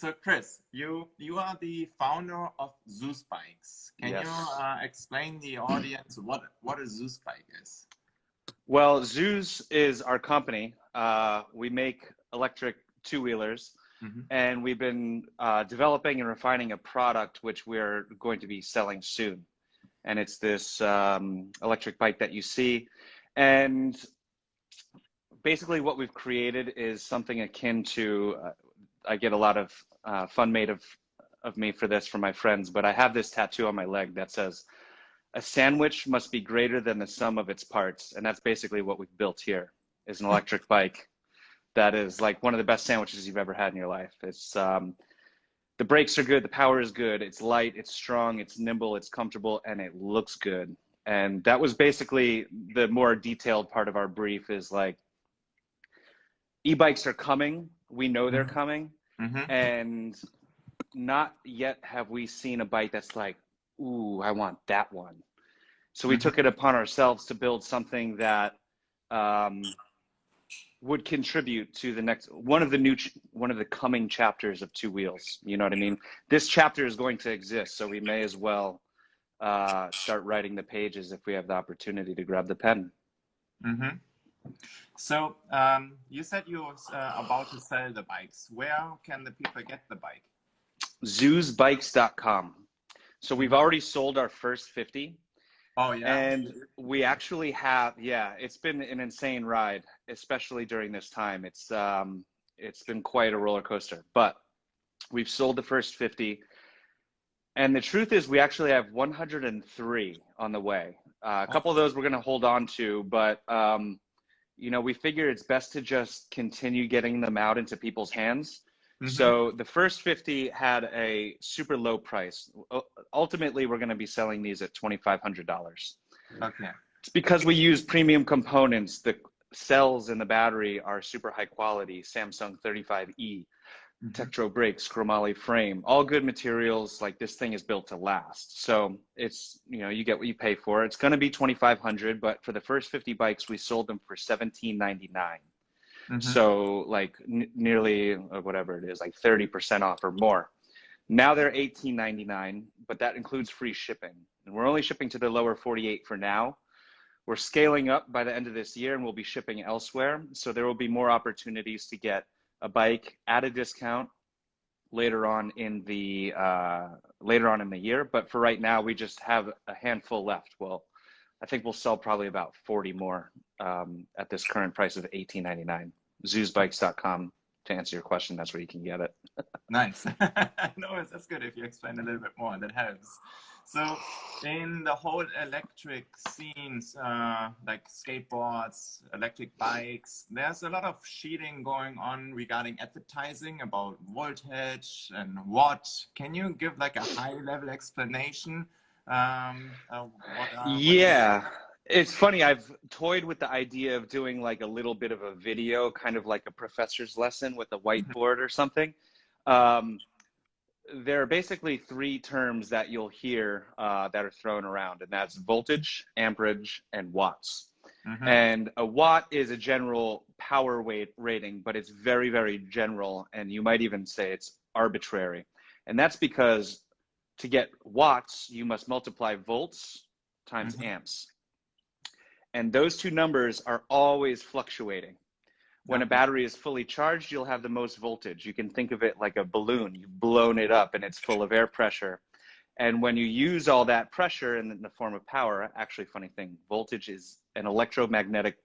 so Chris, you you are the founder of Zeus Bikes. Can yes. you uh, explain the audience what what a Zeus bike is? Well, Zeus is our company. Uh, we make electric two wheelers, mm-hmm. and we've been uh, developing and refining a product which we're going to be selling soon. And it's this um, electric bike that you see, and basically what we've created is something akin to. Uh, I get a lot of uh, fun made of of me for this from my friends, but I have this tattoo on my leg that says, "A sandwich must be greater than the sum of its parts," and that's basically what we've built here. Is an electric bike that is like one of the best sandwiches you've ever had in your life. It's um, the brakes are good, the power is good, it's light, it's strong, it's nimble, it's comfortable, and it looks good. And that was basically the more detailed part of our brief is like e-bikes are coming. We know they're mm-hmm. coming Mm-hmm. And not yet have we seen a bike that's like, ooh, I want that one. So we mm-hmm. took it upon ourselves to build something that um, would contribute to the next one of the new ch- one of the coming chapters of Two Wheels. You know what I mean? This chapter is going to exist, so we may as well uh, start writing the pages if we have the opportunity to grab the pen. Mm-hmm. So um, you said you were uh, about to sell the bikes. Where can the people get the bike? ZeusBikes.com. So we've already sold our first 50. Oh yeah. And we actually have yeah, it's been an insane ride, especially during this time. It's um it's been quite a roller coaster. But we've sold the first 50. And the truth is we actually have 103 on the way. Uh, a couple of those we're going to hold on to, but um you know, we figure it's best to just continue getting them out into people's hands. Mm-hmm. So the first 50 had a super low price. Ultimately, we're going to be selling these at $2,500. Okay. It's because we use premium components. The cells in the battery are super high quality, Samsung 35E mm-hmm. Tektro brakes, chromoly frame, all good materials. Like this thing is built to last. So it's, you know, you get what you pay for. It's going to be 2,500, but for the first 50 bikes, we sold them for 1799. Mm-hmm. So like n- nearly uh, whatever it is, like 30% off or more. Now they're 18.99, but that includes free shipping. And we're only shipping to the lower 48 for now. We're scaling up by the end of this year and we'll be shipping elsewhere. So there will be more opportunities to get a bike at a discount later on in the uh, later on in the year. But for right now, we just have a handful left. Well, I think we'll sell probably about 40 more um, at this current price of 18.99. ZeusBikes.com to answer your question. That's where you can get it. nice. no, that's good if you explain a little bit more. That helps. So in the whole electric scenes, uh, like skateboards, electric bikes, there's a lot of cheating going on regarding advertising about voltage and what. Can you give like a high level explanation? Um, uh, what, uh, yeah. It's funny. I've toyed with the idea of doing like a little bit of a video, kind of like a professor's lesson with a whiteboard or something. Um, there are basically three terms that you'll hear uh, that are thrown around, and that's voltage, amperage, and watts. Mm-hmm. And a watt is a general power weight rating, but it's very, very general, and you might even say it's arbitrary. And that's because to get watts, you must multiply volts times mm-hmm. amps. And those two numbers are always fluctuating. When a battery is fully charged, you'll have the most voltage. You can think of it like a balloon. You've blown it up and it's full of air pressure. And when you use all that pressure in the form of power, actually, funny thing, voltage is an electromagnetic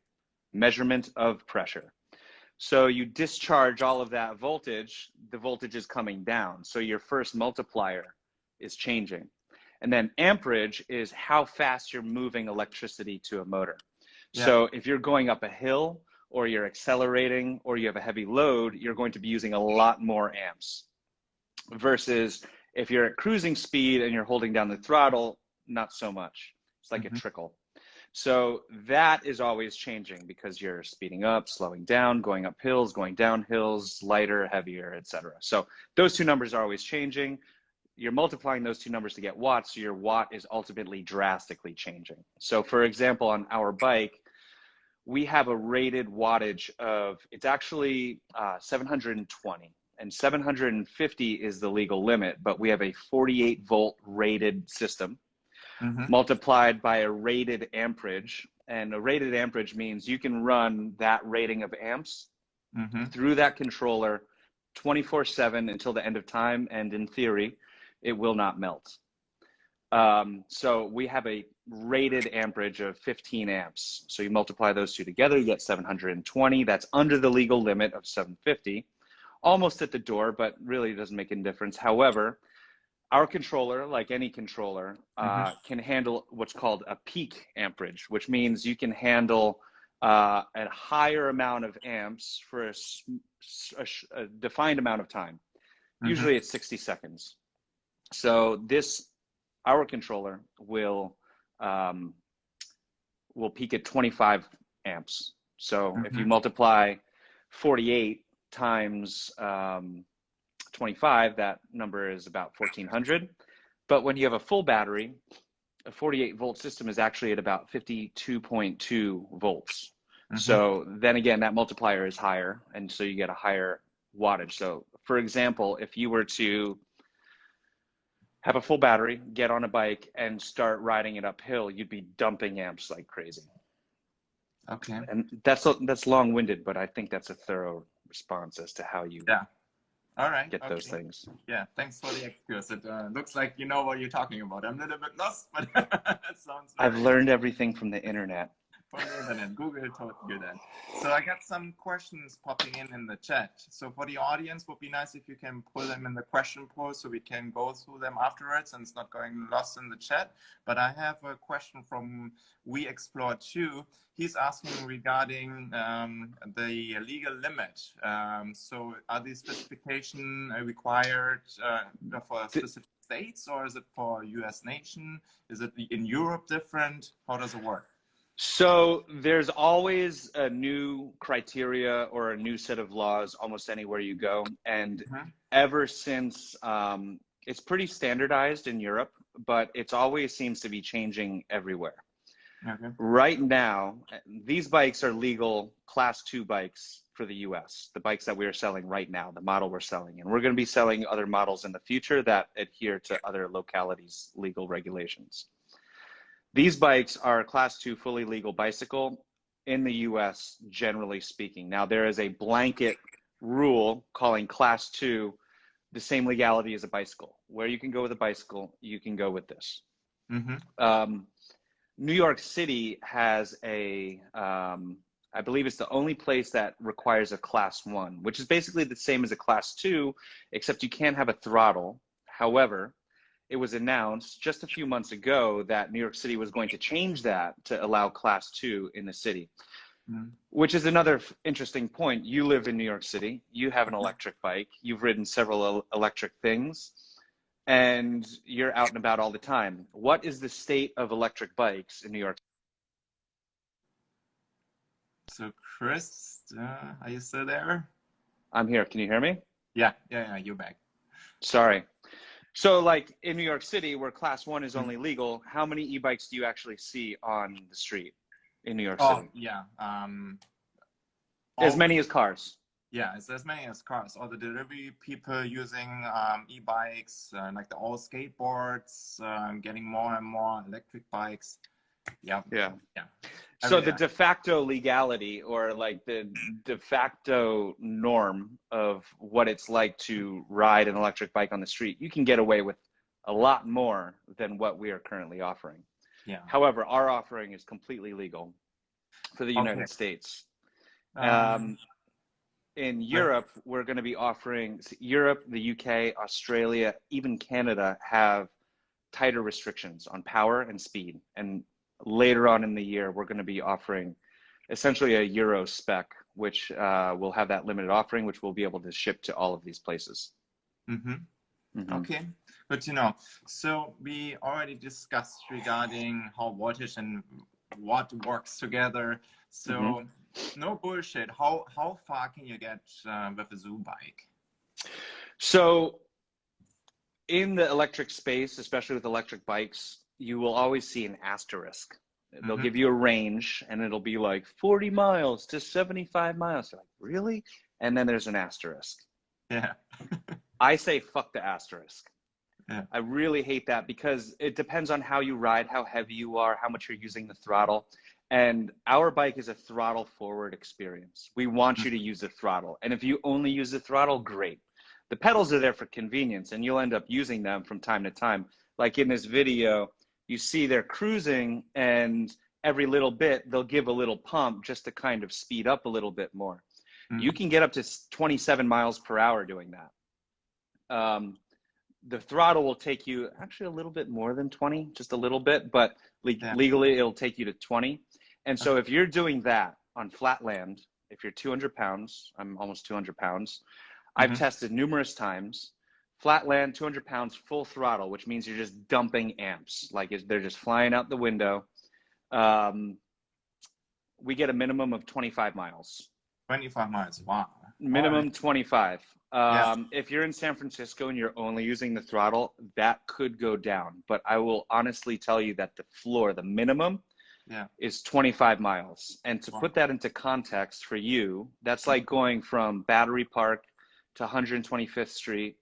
measurement of pressure. So you discharge all of that voltage, the voltage is coming down. So your first multiplier is changing. And then amperage is how fast you're moving electricity to a motor. Yeah. So if you're going up a hill, or you're accelerating or you have a heavy load, you're going to be using a lot more amps. Versus if you're at cruising speed and you're holding down the throttle, not so much. It's like mm-hmm. a trickle. So that is always changing because you're speeding up, slowing down, going up hills, going down hills, lighter, heavier, etc. So those two numbers are always changing. You're multiplying those two numbers to get watts, so your watt is ultimately drastically changing. So for example, on our bike, we have a rated wattage of it's actually uh, 720 and 750 is the legal limit, but we have a 48 volt rated system Mhm. multiplied by a rated amperage. And a rated amperage means you can run that rating of amps Mhm. through that controller 24 7 until the end of time. And in theory, it will not melt. Um, so we have a rated amperage of 15 amps. So you multiply those two together, you get 720. That's under the legal limit of 750. Almost at the door, but really doesn't make any difference. However, our controller, like any controller, uh, can handle what's called a peak amperage, which means you can handle uh, a higher amount of amps for a, a a defined amount of time. Mhm. Usually it's 60 seconds. So this, our controller will um, will peak at 25 amps. So if you multiply 48 times um, 25, that number is about 1400. But when you have a full battery, a 48 volt system is actually at about 52.2 volts. Mhm. So then again, that multiplier is higher, and so you get a higher wattage. So, for example, if you were to have a full battery, get on a bike, and start riding it uphill, you'd be dumping amps like crazy. Okay. And that's that's long-winded, but I think that's a thorough response as to how you Yeah. All right. get those things. Yeah. Thanks for the excuse. It uh, looks like you know what you're talking about. I'm a little bit lost, but that sounds. I've learned everything from the internet. Internet. Google told you that. So I got some questions popping in in the chat. So for the audience, would be nice if you can pull them in the question post so we can go through them afterwards and it's not going lost in the chat. But I have a question from We Explore 2. He's asking regarding um, the legal limit. Um, so are these specification required uh, for specific states or is it for US nation? Is it in Europe different? How does it work? So there's always a new criteria or a new set of laws almost anywhere you go. And Mhm. ever since um, it's pretty standardized in Europe, but it's always seems to be changing everywhere. Okay. Right now, these bikes are legal class two bikes for the US, the bikes that we are selling right now, the model we're selling. And we're going to be selling other models in the future that adhere to other localities' legal regulations. These bikes are a class two fully legal bicycle in the US, generally speaking. Now, there is a blanket rule calling class two the same legality as a bicycle. Where you can go with a bicycle, you can go with this. Mm-hmm. Um, New York City has a, um, I believe it's the only place that requires a class one, which is basically the same as a class two, except you can't have a throttle. However, it was announced just a few months ago that New York City was going to change that to allow class two in the city, Mm. which is another f- interesting point. You live in New York City, you have an electric bike, you've ridden several el- electric things, and you're out and about all the time. What is the state of electric bikes in New York? So Chris, uh, are you still there? I'm here. Can you hear me? Yeah, yeah, yeah. You're back. Sorry. So, like in New York City, where class one is only legal, how many e bikes do you actually see on the street in New York Oh, City? yeah. Um, As all- many as cars. Yeah, it's as many as cars. All the delivery people using um, e-bikes, uh, like the all skateboards, um, getting more and more electric bikes. Yeah, Yeah. yeah. So the de facto legality or like the de facto norm of what it's like to ride an electric bike on the street, you can get away with a lot more than what we are currently offering. Yeah. However, our offering is completely legal for the United Okay. States. Um, Um, in Europe, we're going to be offering Europe, the UK, Australia, even Canada have tighter restrictions on power and speed. And later on in the year, we're going to be offering essentially a Euro spec, which uh, will have that limited offering, which we'll be able to ship to all of these places. mhm. Mhm. Okay, good to know. So we already discussed regarding how voltage and what works together. So Mm-hmm. no bullshit. How how far can you get uh, with a Zeus bike? So, in the electric space, especially with electric bikes, you will always see an asterisk. They'll Mhm. give you a range and it'll be like 40 miles to 75 miles. You're like, really? And then there's an asterisk. Yeah. I say fuck the asterisk. Yeah. I really hate that because it depends on how you ride, how heavy you are, how much you're using the throttle. And our bike is a throttle forward experience. We want you to use the throttle. And if you only use the throttle, great. The pedals are there for convenience and you'll end up using them from time to time. Like in this video, you see they're cruising and every little bit they'll give a little pump just to kind of speed up a little bit more. Mhm. You can get up to 27 miles per hour doing that. Um, the throttle will take you actually a little bit more than 20, just a little bit, but le- Yeah. legally it'll take you to 20. And so if you're doing that on flat land, if you're 200 pounds, I'm almost 200 pounds. I've Mhm. tested numerous times. Flat land, 200 pounds, full throttle, which means you're just dumping amps. Like they're just flying out the window. Um, we get a minimum of 25 miles. 25 miles. Wow. Minimum 25. Yeah. Um, If you're in San Francisco and you're only using the throttle, that could go down. But I will honestly tell you that the floor, the minimum, Yeah. is 25 miles. And to Wow. put that into context for you, that's like going from Battery Park to 125th Street,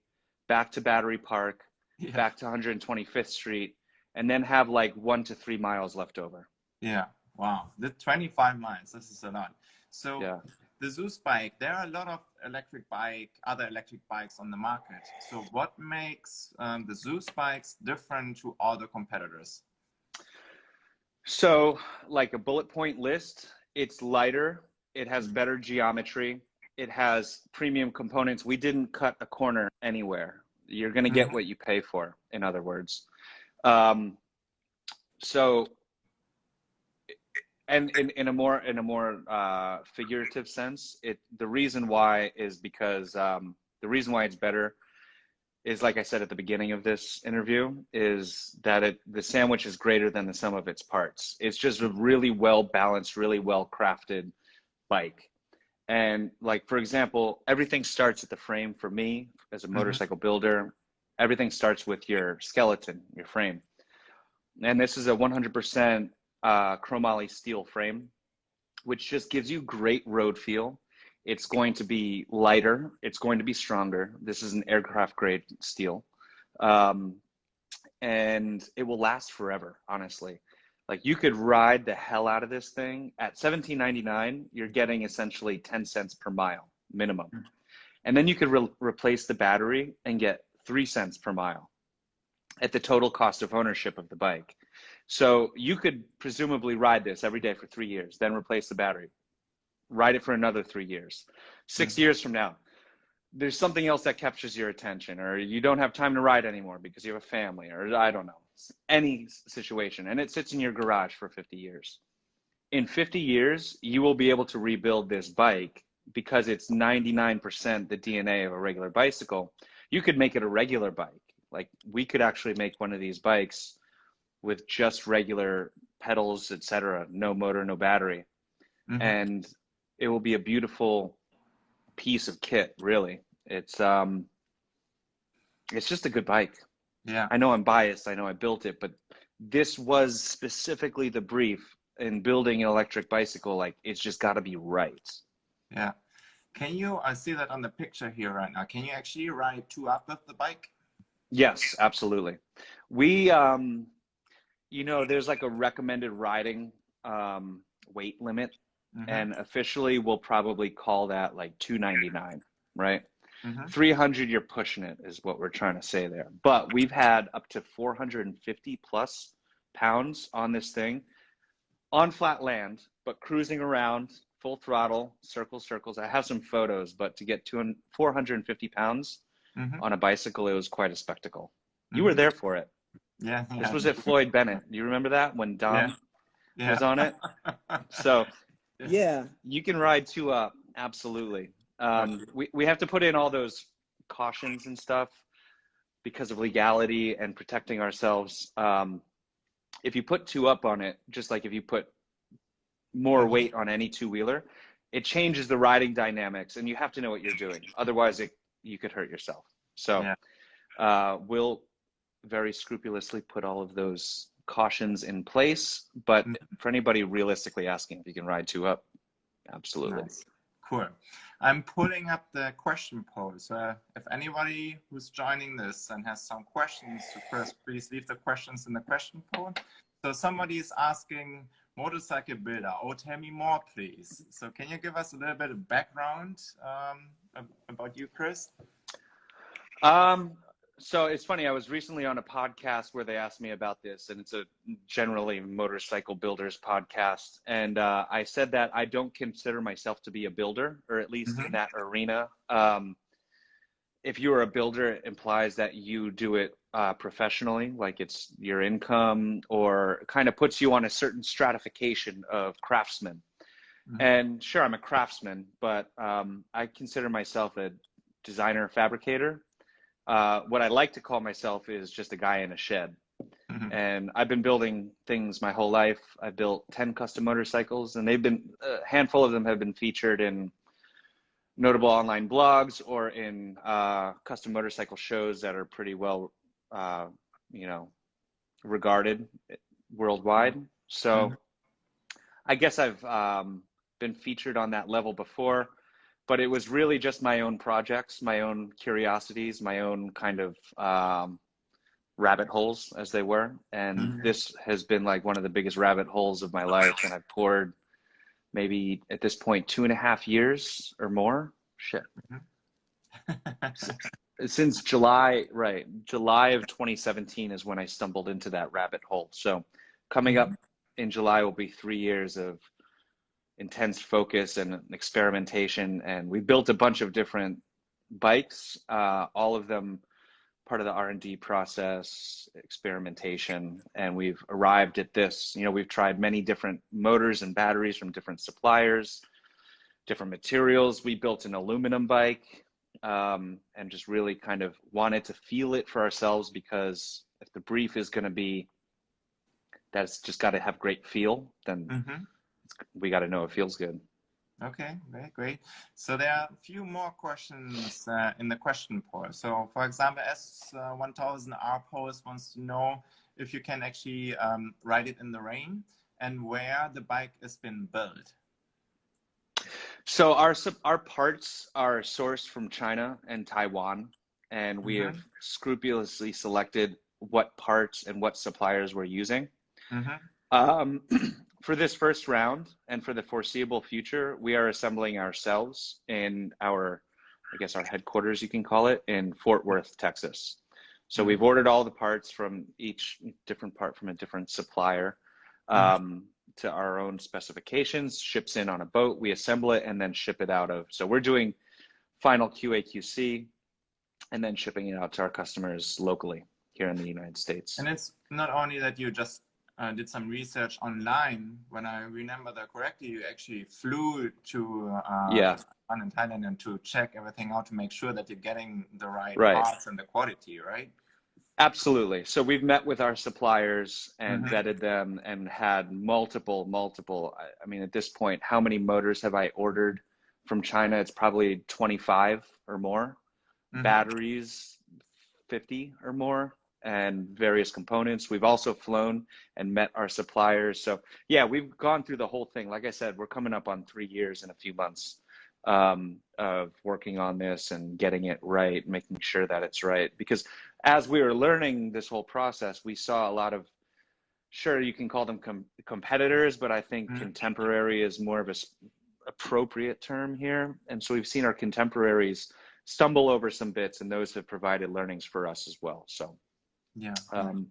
back to Battery Park, Yeah. back to 125th Street, and then have like one to three miles left over. Yeah. Wow. The 25 miles. This is a lot. So Yeah. the Zeus bike, there are a lot of electric bike, other electric bikes on the market. So what makes um, the Zeus bikes different to other competitors? So, like a bullet point list, it's lighter, it has Mhm. better geometry, it has premium components. We didn't cut a corner anywhere. You're going to get Mhm. what you pay for, in other words. Um, so, and in, in a more in a more uh, figurative sense, it the reason why is because um, the reason why it's better is like I said at the beginning of this interview, is that it the sandwich is greater than the sum of its parts. It's just a really well balanced, really well crafted bike. And like for example, everything starts at the frame for me as a Mhm. motorcycle builder. Everything starts with your skeleton, your frame. And this is a 100% uh, chromoly steel frame, which just gives you great road feel. It's going to be lighter. It's going to be stronger. This is an aircraft grade steel. Um, and it will last forever, honestly. Like you could ride the hell out of this thing at 17.99. You're getting essentially 10 cents per mile minimum. Hmm. And then you could re- replace the battery and get three cents per mile at the total cost of ownership of the bike. So you could presumably ride this every day for three years, then replace the battery, ride it for another three years. 6 hmm. years from now, there's something else that captures your attention, or you don't have time to ride anymore because you have a family, or I don't know, any situation, and it sits in your garage for 50 years. In 50 years, you will be able to rebuild this bike because it's 99% the DNA of a regular bicycle. You could make it a regular bike. Like we could actually make one of these bikes with just regular pedals, etc., no motor, no battery, Mhm. and it will be a beautiful piece of kit. Really, it's um, it's just a good bike. yeah. I know I'm biased. I know I built it, but this was specifically the brief in building an electric bicycle. Like it's just got to be right. Yeah. Can you, I see that on the picture here right now. Can you actually ride two up with the bike? Yes, absolutely. We, um, you know, there's like a recommended riding um, weight limit, Mhm. and officially we'll probably call that like 299, right? Mhm. 300, you're pushing it, is what we're trying to say there. But we've had up to 450 plus pounds on this thing on flat land, but cruising around full throttle, circles, circles. I have some photos, but to get to 450 pounds Mhm. on a bicycle, it was quite a spectacle. You were Mhm. there for it. Yeah. This yeah. was at Floyd Bennett. Do you remember that when Dom Yeah. was on it? So Yeah. yeah, you can ride two up. Absolutely. Um, we, we have to put in all those cautions and stuff because of legality and protecting ourselves. Um, if you put two up on it, just like if you put more weight on any two wheeler, it changes the riding dynamics and you have to know what you're doing. Otherwise it, you could hurt yourself. So, Yeah. uh, we'll very scrupulously put all of those cautions in place. But Mhm. for anybody realistically asking if you can ride two up, absolutely. Nice. Cool. I'm pulling up the question post. Uh, if anybody who's joining this and has some questions to Chris, please leave the questions in the question post. So somebody is asking, motorcycle builder, oh, tell me more, please. So can you give us a little bit of background um, about you, Chris? Um, so it's funny. I was recently on a podcast where they asked me about this, and it's a generally motorcycle builders podcast. And uh, I said that I don't consider myself to be a builder, or at least mm-hmm. in that arena. Um, if you are a builder, it implies that you do it uh, professionally, like it's your income, or kind of puts you on a certain stratification of craftsmen. Mm-hmm. And sure, I'm a craftsman, but um, I consider myself a designer fabricator uh, what I like to call myself is just a guy in a shed. Mm-hmm. And I've been building things my whole life. I built 10 custom motorcycles, and they've been, a handful of them have been featured in notable online blogs or in uh, custom motorcycle shows that are pretty well, uh, you know, regarded worldwide. So mm-hmm. I guess I've um, been featured on that level before but it was really just my own projects, my own curiosities, my own kind of um, rabbit holes, as they were. And mm-hmm. this has been like one of the biggest rabbit holes of my life. And I've poured maybe at this point two and a half years or more. Shit. Mm-hmm. Since July, right? July of 2017 is when I stumbled into that rabbit hole. So coming up mm-hmm. in July will be three years of intense focus and experimentation. And we built a bunch of different bikes, uh, all of them part of the R&D process, experimentation, and we've arrived at this. You know, we've tried many different motors and batteries from different suppliers, different materials. We built an aluminum bike um, and just really kind of wanted to feel it for ourselves because if the brief is going to be that it's just got to have great feel, then mm-hmm we got to know it feels good. Okay, very great. So there are a few more questions uh, in the question poll. So for example, S1000R post wants to know if you can actually um, ride it in the rain and where the bike has been built. So our our parts are sourced from China and Taiwan, and we mm -hmm. have scrupulously selected what parts and what suppliers we're using. Mm -hmm. um, for this first round and for the foreseeable future, we are assembling ourselves in our, I guess, our headquarters, you can call it, in Fort Worth, Texas. So we've ordered all the parts from each different part from a different supplier um, to our own specifications, ships in on a boat, we assemble it and then ship it out of. So we're doing final QA QC and then shipping it out to our customers locally here in the United States. And it's not only that you just uh, did some research online. When I remember that correctly, you actually flew to uh, yeah. in Thailand and to check everything out to make sure that you're getting the right, right. parts and the quality, right? Absolutely. So we've met with our suppliers and mm -hmm. vetted them and had multiple, multiple. I mean, at this point, how many motors have I ordered from China? It's probably 25 or more. Mm -hmm. Batteries, 50 or more and various components. We've also flown and met our suppliers. So yeah, we've gone through the whole thing. Like I said, we're coming up on three years in a few months um, of working on this and getting it right, making sure that it's right. Because as we were learning this whole process, we saw a lot of, sure, you can call them com competitors, but I think mm -hmm. contemporary is more of a appropriate term here. And so we've seen our contemporaries stumble over some bits and those have provided learnings for us as well. So yeah. Um,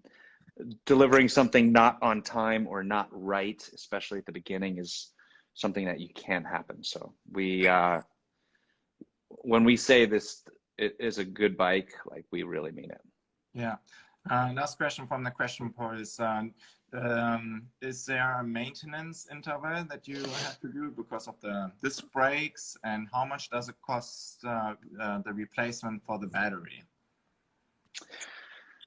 delivering something not on time or not right, especially at the beginning, is something that you can't happen. So we, uh, when we say this it is a good bike, like we really mean it. Yeah. Uh, last question from the question poll is, um, um, is there a maintenance interval that you have to do because of the disc brakes and how much does it cost uh, uh, the replacement for the battery?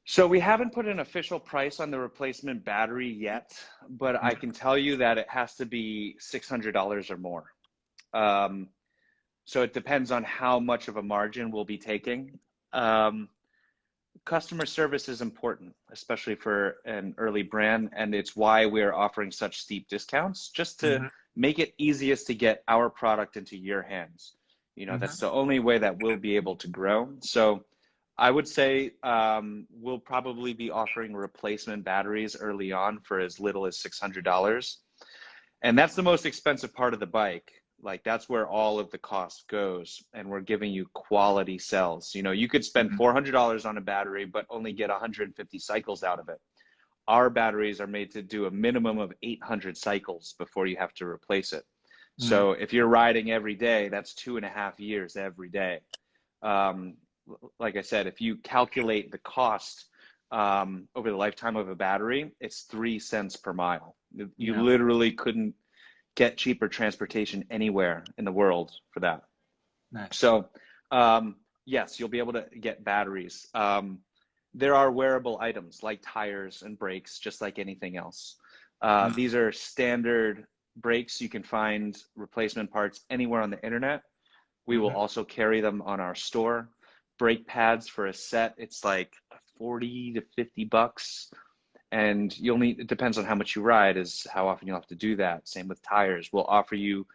So we haven't put an official price on the replacement battery yet, but I can tell you that it has to be $600 or more. Um, so it depends on how much of a margin we'll be taking. Um, customer service is important, especially for an early brand, and it's why we're offering such steep discounts, just to mm -hmm. make it easiest to get our product into your hands. You know, mm-hmm. that's the only way that we'll be able to grow. So I would say um, we'll probably be offering replacement batteries early on for as little as $600. And that's the most expensive part of the bike. Like that's where all of the cost goes. And we're giving you quality cells. You know, you could spend mm-hmm. $400 on a battery, but only get 150 cycles out of it. Our batteries are made to do a minimum of 800 cycles before you have to replace it. Mm-hmm. So if you're riding every day, that's two and a half years every day. Um, like I said, if you calculate the cost um, over the lifetime of a battery, it's three cents per mile. You yeah. literally couldn't get cheaper transportation anywhere in the world for that. Nice. So, um, yes, you'll be able to get batteries. Um, there are wearable items like tires and brakes, just like anything else. Uh, mm. These are standard brakes. You can find replacement parts anywhere on the internet. We will mm-hmm. also carry them on our store brake pads for a set, it's like 40 to 50 bucks. And you'll need, it depends on how much you ride, is how often you'll have to do that. Same with tires. We'll offer you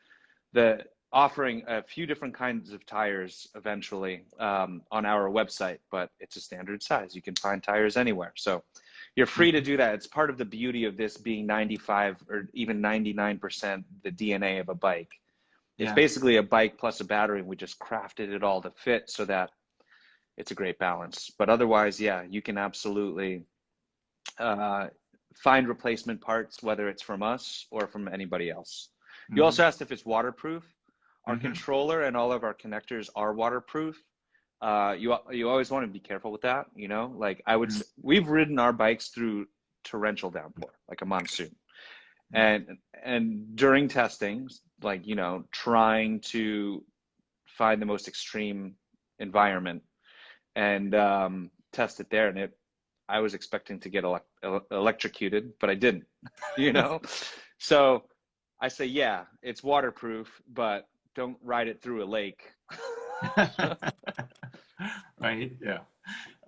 the, offering a few different kinds of tires eventually um, on our website, but it's a standard size. You can find tires anywhere. So you're free to do that. It's part of the beauty of this being 95 or even 99% the DNA of a bike. It's yeah. basically a bike plus a battery. And we just crafted it all to fit so that it's a great balance. But otherwise, yeah, you can absolutely uh, find replacement parts, whether it's from us or from anybody else. Mm-hmm. You also asked if it's waterproof. Our mm-hmm. controller and all of our connectors are waterproof. Uh, you you always want to be careful with that. You know, like I would, mm-hmm. we've ridden our bikes through torrential downpour, like a monsoon, mm-hmm. and and during testing, like you know, trying to find the most extreme environment and um, test it there. And it, I was expecting to get ele- electrocuted, but I didn't, you know? so I say, yeah, it's waterproof, but don't ride it through a lake. right? Yeah.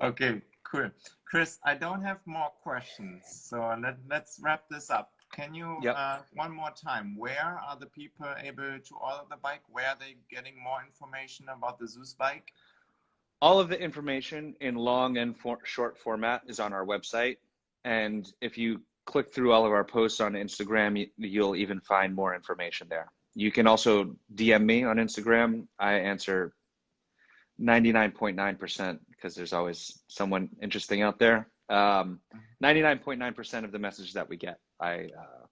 Okay, cool. Chris, I don't have more questions. So let, let's wrap this up. Can you, yep. uh, one more time, where are the people able to order the bike? Where are they getting more information about the Zeus bike? All of the information in long and for short format is on our website. And if you click through all of our posts on Instagram, you'll even find more information there. You can also DM me on Instagram. I answer 99.9% because there's always someone interesting out there. 99.9% um, of the messages that we get, I uh,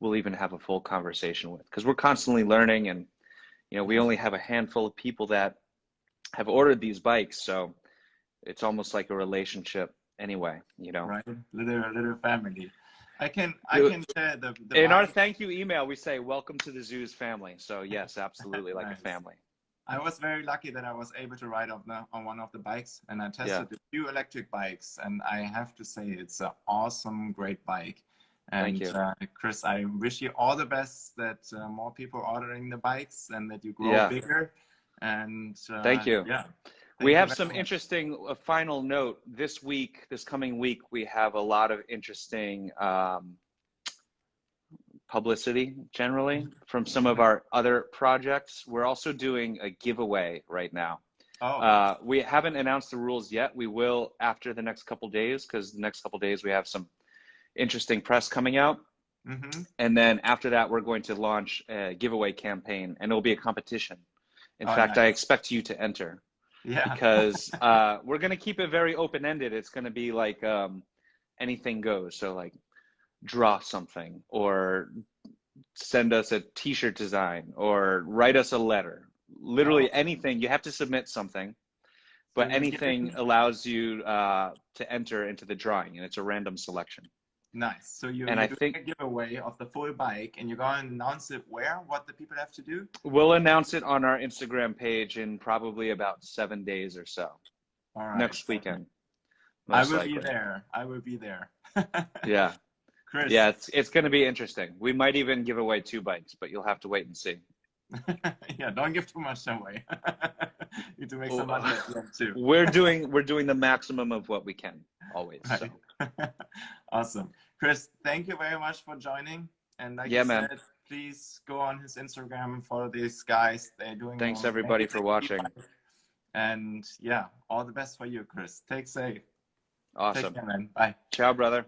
will even have a full conversation with because we're constantly learning and you know we only have a handful of people that have ordered these bikes, so it's almost like a relationship anyway, you know. Right, little little family. I can I can share the, the in our thank you email we say welcome to the Zeus family. So yes, absolutely like nice. a family. I was very lucky that I was able to ride on the on one of the bikes and I tested yeah. a few electric bikes and I have to say it's an awesome great bike. And uh, Chris, I wish you all the best that uh, more people ordering the bikes and that you grow yeah. bigger and uh, thank you. Yeah. Thank we have some much. interesting uh, final note this week, this coming week, we have a lot of interesting um, publicity generally from some of our other projects. We're also doing a giveaway right now. Oh. Uh, we haven't announced the rules yet. We will after the next couple days because the next couple days we have some interesting press coming out. Mm-hmm. And then after that, we're going to launch a giveaway campaign and it'll be a competition. In oh, fact. I expect you to enter. Yeah. Because uh, we're going to keep it very open ended. It's going to be like um, anything goes. So, like, draw something or send us a t shirt design or write us a letter. Literally anything. You have to submit something, but anything allows you uh, to enter into the drawing, and it's a random selection. Nice. So you and I think a giveaway of the full bike, and you're going to announce it where? What the people have to do? We'll announce it on our Instagram page in probably about seven days or so. All right. Next weekend. I will likely. be there. I will be there. yeah. Chris. Yeah, it's it's going to be interesting. We might even give away two bikes, but you'll have to wait and see. yeah, don't give too much away. you need to make some money too. we're doing we're doing the maximum of what we can always. Right. So. awesome. Chris, thank you very much for joining. And like yeah, man. Said, please go on his Instagram, and follow these guys. They're doing. Thanks everybody for watching. And yeah, all the best for you, Chris. Take safe. Take Awesome. care, man. Bye. Ciao, brother.